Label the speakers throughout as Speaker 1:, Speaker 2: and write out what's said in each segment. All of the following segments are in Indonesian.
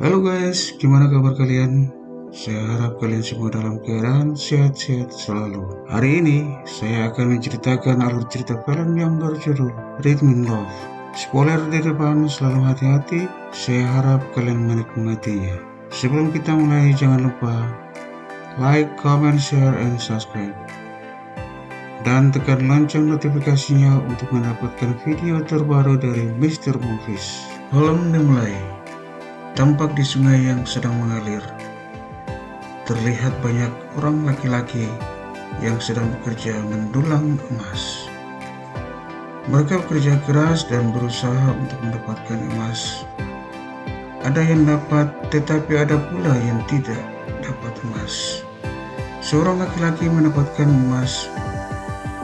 Speaker 1: Halo guys, gimana kabar kalian? Saya harap kalian semua dalam keadaan sehat-sehat selalu. Hari ini, saya akan menceritakan alur cerita film yang berjudul Rhythm Love. Spoiler di depan, selalu hati-hati. Saya harap kalian menikmatinya. Sebelum kita mulai, jangan lupa like, comment, share, and subscribe. Dan tekan lonceng notifikasinya untuk mendapatkan video terbaru dari Mr. Movies. Film dimulai. Tampak di sungai yang sedang mengalir. Terlihat banyak orang laki-laki yang sedang bekerja mendulang emas. Mereka bekerja keras dan berusaha untuk mendapatkan emas. Ada yang dapat, tetapi ada pula yang tidak dapat emas. Seorang laki-laki mendapatkan emas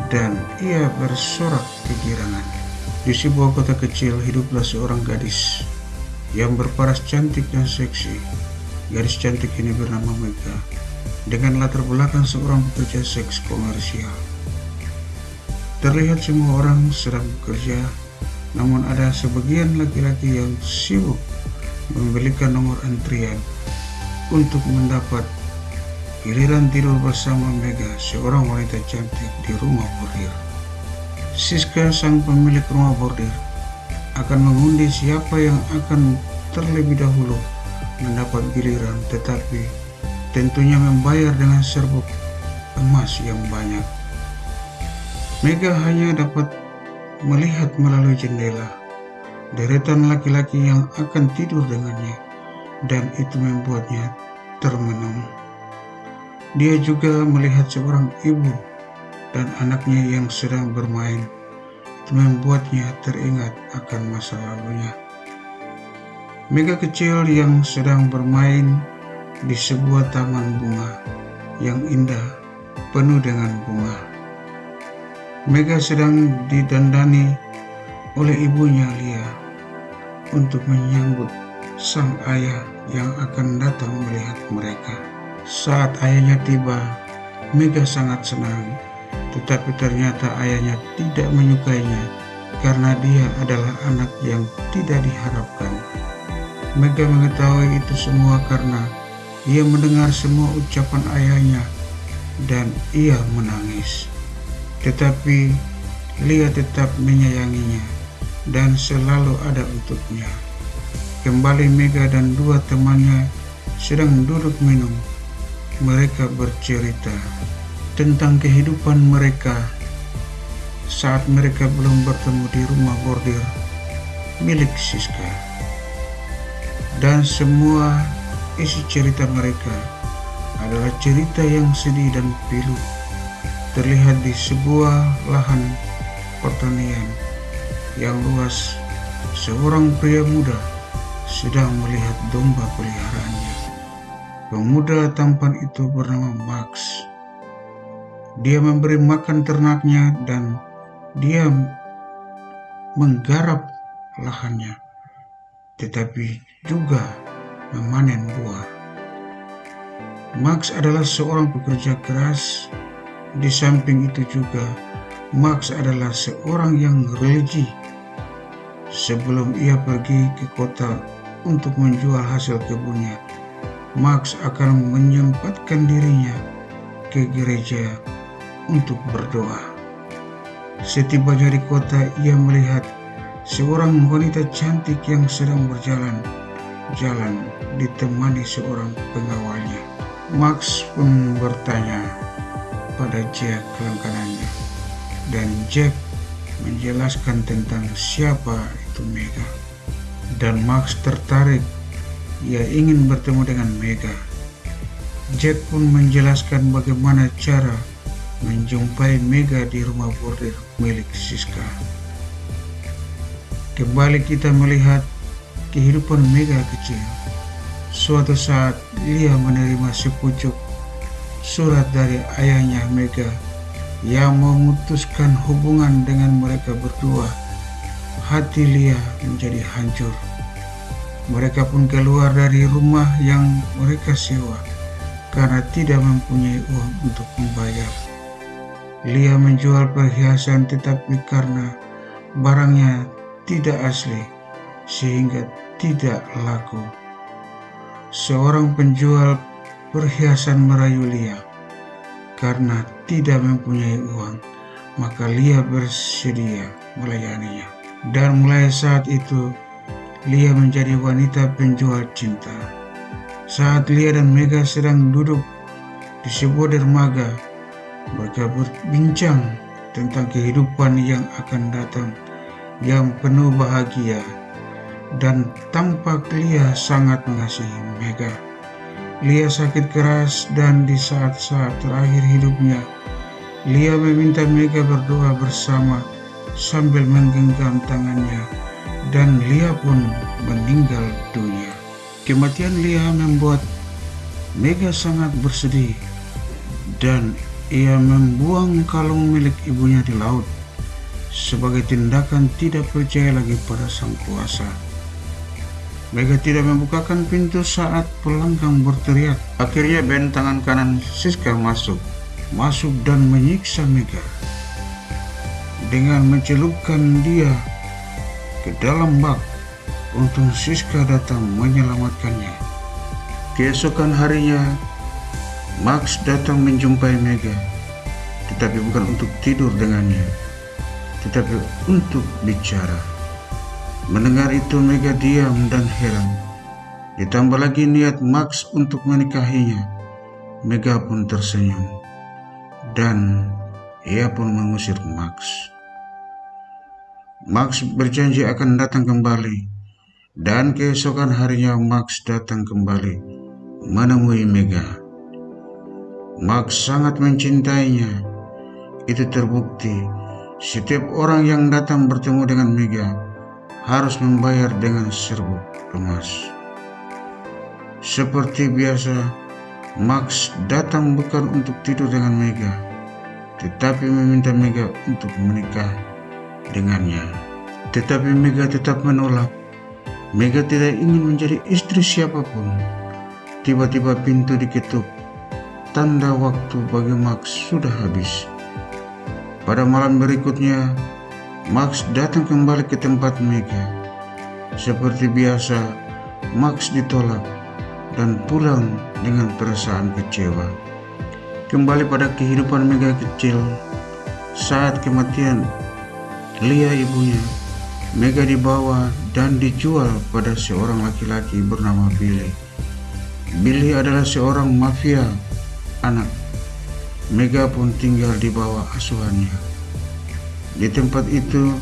Speaker 1: dan ia bersorak kegirangan. Di sebuah kota kecil hiduplah seorang gadis yang berparas cantik dan seksi. Gadis cantik ini bernama Mega dengan latar belakang seorang pekerja seks komersial. Terlihat semua orang sedang bekerja, namun ada sebagian laki-laki yang sibuk membelikan nomor antrian untuk mendapat Giliran tidur bersama Mega, seorang wanita cantik di rumah bordir. Siska, sang pemilik rumah bordir, akan mengundi siapa yang akan terlebih dahulu mendapat giliran, tetapi tentunya membayar dengan serbuk emas yang banyak. Mega hanya dapat melihat melalui jendela deretan laki-laki yang akan tidur dengannya, dan itu membuatnya termenung. Dia juga melihat seorang ibu dan anaknya yang sedang bermain. Itu membuatnya teringat akan masa lalunya. Mega kecil yang sedang bermain di sebuah taman bunga yang indah, penuh dengan bunga. Mega sedang didandani oleh ibunya Lia untuk menyambut sang ayah yang akan datang melihat mereka. Saat ayahnya tiba, Mega sangat senang. Tetapi ternyata ayahnya tidak menyukainya karena dia adalah anak yang tidak diharapkan. Mega mengetahui itu semua karena ia mendengar semua ucapan ayahnya dan ia menangis. Tetapi Lia tetap menyayanginya dan selalu ada untuknya. Kembali Mega dan dua temannya sedang duduk minum mereka bercerita tentang kehidupan mereka saat mereka belum bertemu di rumah bordir milik Siska. Dan semua isi cerita mereka adalah cerita yang sedih dan pilu. Terlihat di sebuah lahan pertanian yang luas, seorang pria muda sedang melihat domba peliharaannya. Pemuda tampan itu bernama Max. Dia memberi makan ternaknya dan dia menggarap lahannya, tetapi juga memanen buah. Max adalah seorang pekerja keras. Di samping itu juga, Max adalah seorang yang religi. Sebelum ia pergi ke kota untuk menjual hasil kebunnya, Max akan menyempatkan dirinya ke gereja untuk berdoa. Setibanya di kota, ia melihat seorang wanita cantik yang sedang berjalan jalan ditemani seorang pengawalnya. Max pun bertanya pada Jack kelengkanannya, dan Jack menjelaskan tentang siapa itu Mega. Dan Max tertarik ia ingin bertemu dengan Mega. Jack pun menjelaskan bagaimana cara menjumpai Mega di rumah bordir milik Siska. Kembali kita melihat kehidupan Mega kecil. Suatu saat Lia menerima sepucuk surat dari ayahnya Mega yang memutuskan hubungan dengan mereka berdua. Hati Lia menjadi hancur. Mereka pun keluar dari rumah yang mereka sewa karena tidak mempunyai uang untuk membayar. Lia menjual perhiasan tetapi karena barangnya tidak asli sehingga tidak laku. seorang penjual perhiasan merayu Lia. Karena tidak mempunyai uang, maka Lia bersedia melayaninya. Dan mulai saat itu, Lia menjadi wanita penjual cinta. Saat Lia dan Mega sedang duduk di sebuah dermaga, mereka berbincang tentang kehidupan yang akan datang yang penuh bahagia dan tampak Lia sangat mengasihi Mega. Lia sakit keras dan di saat-saat terakhir hidupnya, Lia meminta Mega berdoa bersama sambil menggenggam tangannya dan Lia pun meninggal dunia. Kematian Lia membuat Mega sangat bersedih dan ia membuang kalung milik ibunya di laut sebagai tindakan tidak percaya lagi pada sang kuasa. Mega tidak membukakan pintu saat pelanggang berteriak. Akhirnya band tangan kanan Siska masuk, masuk dan menyiksa Mega dengan mencelupkan dia ke dalam bak. Untung Siska datang menyelamatkannya. Keesokan harinya, Max datang menjumpai Mega, tetapi bukan untuk tidur dengannya, tetapi untuk bicara. Mendengar itu Mega diam dan heran. Ditambah lagi niat Max untuk menikahinya. Mega pun tersenyum. Dan ia pun mengusir Max. Max berjanji akan datang kembali. Dan keesokan harinya Max datang kembali menemui Mega. Max sangat mencintainya. Itu terbukti setiap orang yang datang bertemu dengan Mega harus membayar dengan serbuk emas. Seperti biasa, Max datang bukan untuk tidur dengan Mega, tetapi meminta Mega untuk menikah dengannya. Tetapi Mega tetap menolak. Mega tidak ingin menjadi istri siapa pun. Tiba-tiba pintu diketuk. Tanda waktu bagi Max sudah habis. Pada malam berikutnya, Max datang kembali ke tempat Mega. Seperti biasa, Max ditolak dan pulang dengan perasaan kecewa. Kembali pada kehidupan Mega kecil, saat kematian Lia ibunya, Mega dibawa dan dijual pada seorang laki-laki bernama Billy. Billy adalah seorang mafia anak. Mega pun tinggal di bawah asuhannya. Di tempat itu,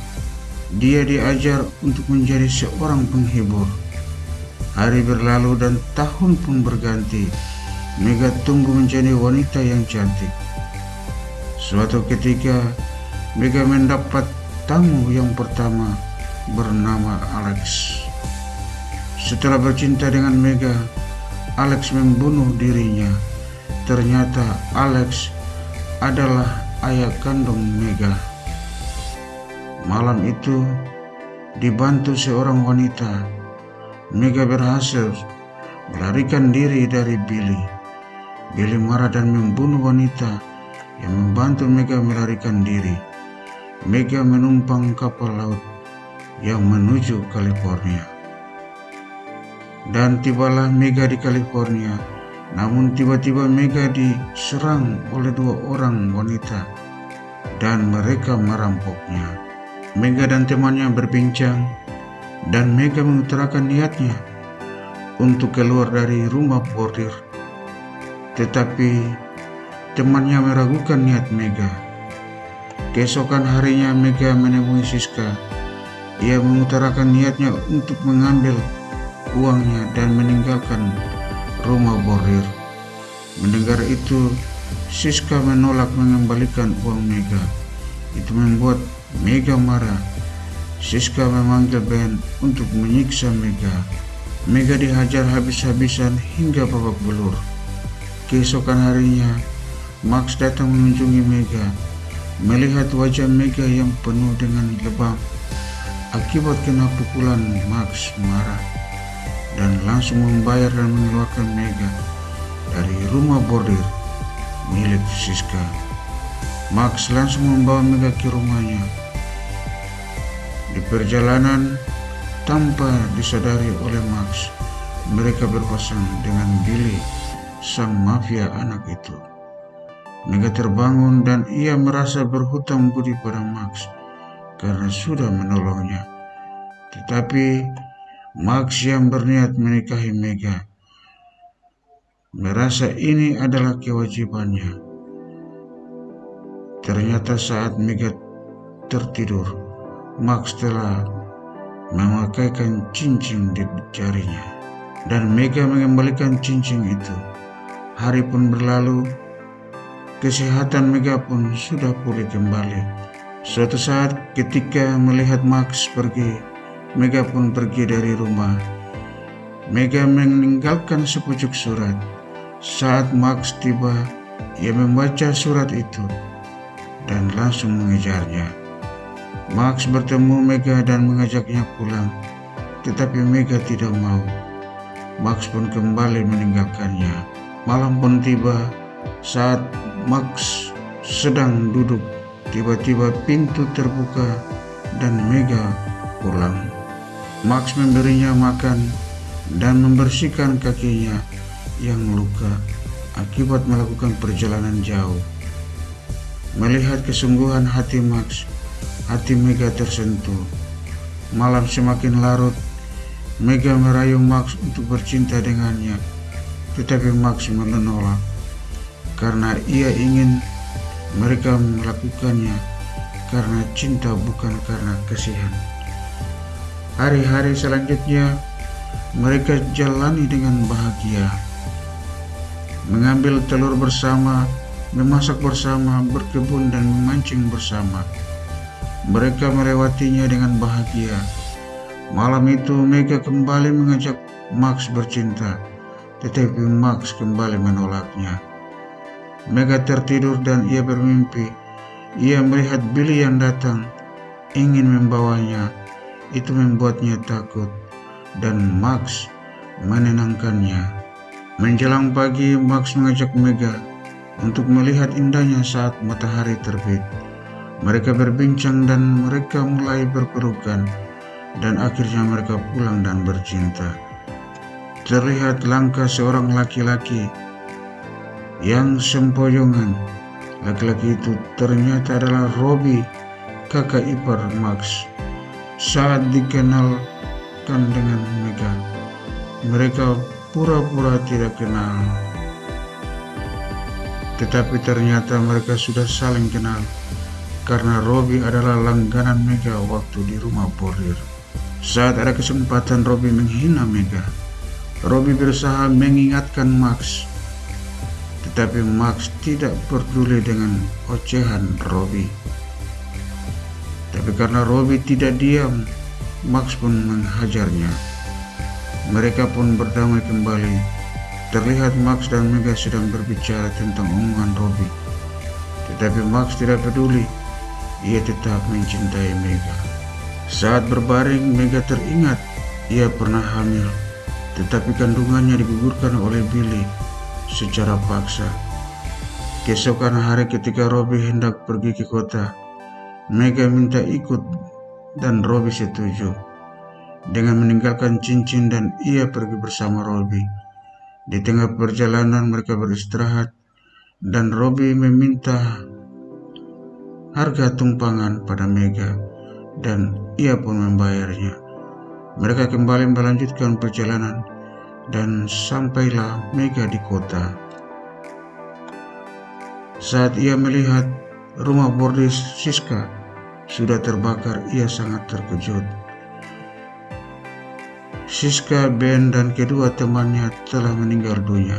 Speaker 1: dia diajar untuk menjadi seorang penghibur. Hari berlalu dan tahun pun berganti. Mega tumbuh menjadi wanita yang cantik. Suatu ketika, Mega mendapat tamu yang pertama bernama Alex. Setelah bercinta dengan Mega, Alex membunuh dirinya. Ternyata Alex adalah ayah kandung Mega. Malam itu, dibantu seorang wanita, Mega berhasil melarikan diri dari Billy. Billy marah dan membunuh wanita yang membantu Mega melarikan diri. Mega menumpang kapal laut yang menuju California. Dan tibalah Mega di California. Namun tiba-tiba Mega diserang oleh dua orang wanita dan mereka merampoknya. Mega dan temannya berbincang dan Mega mengutarakan niatnya untuk keluar dari rumah bordir. Tetapi temannya meragukan niat Mega. Keesokan harinya Mega menemui Siska. Ia mengutarakan niatnya untuk mengambil uangnya dan meninggalkan rumah bordir. Mendengar itu, Siska menolak mengembalikan uang Mega. Itu membuat Mega marah. Siska memanggil Ben untuk menyiksa Mega. Mega dihajar habis-habisan hingga babak belur. Keesokan harinya, Max datang mengunjungi Mega. Melihat wajah Mega yang penuh dengan lebam. Akibat kena pukulan, Max marah dan langsung membayar dan mengeluarkan Mega dari rumah bordir milik Siska. Max langsung membawa Mega ke rumahnya di perjalanan, tanpa disadari oleh Max, mereka berpasang dengan Billy, sang mafia anak itu. Mega terbangun dan ia merasa berhutang budi pada Max karena sudah menolongnya. Tetapi Max yang berniat menikahi Mega merasa ini adalah kewajibannya. Ternyata saat Mega tertidur, Max telah memakaikan cincin di jarinya dan Mega mengembalikan cincin itu. Hari pun berlalu, kesehatan Mega pun sudah pulih kembali. Suatu saat ketika melihat Max pergi, Mega pun pergi dari rumah. Mega meninggalkan sepucuk surat. Saat Max tiba, ia membaca surat itu dan langsung mengejarnya. Max bertemu Mega dan mengajaknya pulang, tetapi Mega tidak mau. Max pun kembali meninggalkannya. Malam pun tiba saat Max sedang duduk. Tiba-tiba pintu terbuka dan Mega pulang. Max memberinya makan dan membersihkan kakinya yang luka akibat melakukan perjalanan jauh. Melihat kesungguhan hati Max, hati Mega tersentuh. Malam semakin larut Mega merayu Max untuk bercinta dengannya, tetapi Max menolak karena ia ingin mereka melakukannya karena cinta bukan karena kasihan. Hari-hari selanjutnya mereka jalani dengan bahagia, mengambil telur bersama, memasak bersama, berkebun dan memancing bersama. Mereka melewatinya dengan bahagia Malam itu Mega kembali mengajak Max bercinta, tetapi Max kembali menolaknya. Mega tertidur dan ia bermimpi. Ia melihat Billy yang datang, ingin membawanya. Itu membuatnya takut, dan Max menenangkannya. Menjelang pagi, Max mengajak Mega untuk melihat indahnya saat matahari terbit. Mereka berbincang dan mereka mulai berpelukan dan akhirnya mereka pulang dan bercinta. Terlihat langkah seorang laki-laki yang sempoyongan. Laki-laki itu ternyata adalah Robi, kakak ipar Max. Saat dikenalkan dengan Mega, mereka pura-pura tidak kenal. Tetapi ternyata mereka sudah saling kenal karena Robi adalah langganan Mega waktu di rumah Bordir. Saat ada kesempatan Robby menghina Mega, Robby berusaha mengingatkan Max. Tetapi Max tidak peduli dengan ocehan Robby. Tapi karena Robby tidak diam, Max pun menghajarnya. Mereka pun berdamai kembali. Terlihat Max dan Mega sedang berbicara tentang omongan Robby. Tetapi Max tidak peduli. Ia tetap mencintai Mega. Saat berbaring, Mega teringat ia pernah hamil, tetapi kandungannya digugurkan oleh Billy secara paksa. Keesokan hari ketika Robby hendak pergi ke kota, Mega minta ikut dan Robby setuju. Dengan meninggalkan cincin dan ia pergi bersama Robby. Di tengah perjalanan mereka beristirahat dan Robby meminta harga tumpangan pada Mega dan ia pun membayarnya. Mereka kembali melanjutkan perjalanan dan sampailah Mega di kota. Saat ia melihat rumah bordis Siska sudah terbakar, ia sangat terkejut. Siska, Ben, dan kedua temannya telah meninggal dunia.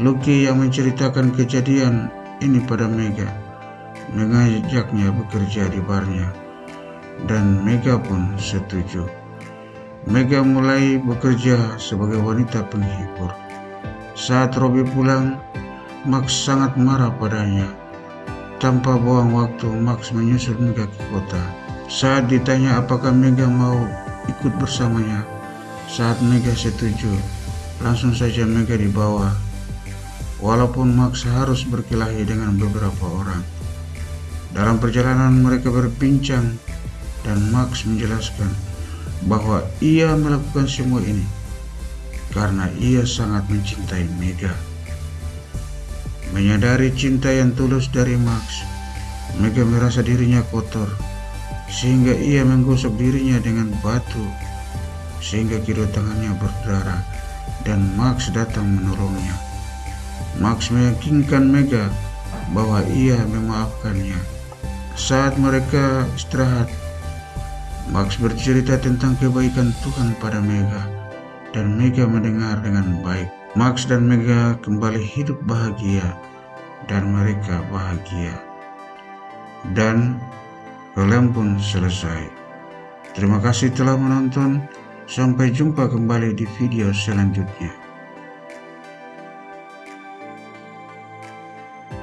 Speaker 1: Lucky yang menceritakan kejadian ini pada Mega mengajaknya bekerja di barnya dan Mega pun setuju. Mega mulai bekerja sebagai wanita penghibur. Saat Robby pulang, Max sangat marah padanya. Tanpa buang waktu, Max menyusul Mega ke kota. Saat ditanya apakah Mega mau ikut bersamanya, saat Mega setuju, langsung saja Mega dibawa. Walaupun Max harus berkelahi dengan beberapa orang. Dalam perjalanan mereka berbincang dan Max menjelaskan bahwa ia melakukan semua ini karena ia sangat mencintai Mega. Menyadari cinta yang tulus dari Max, Mega merasa dirinya kotor, sehingga ia menggosok dirinya dengan batu, sehingga kiri tangannya berdarah, dan Max datang menolongnya. Max meyakinkan Mega bahwa ia memaafkannya. Saat mereka istirahat, Max bercerita tentang kebaikan Tuhan pada Mega, dan Mega mendengar dengan baik. Max dan Mega kembali hidup bahagia, dan mereka bahagia. Dan film pun selesai. Terima kasih telah menonton. Sampai jumpa kembali di video selanjutnya.